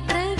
pregunta.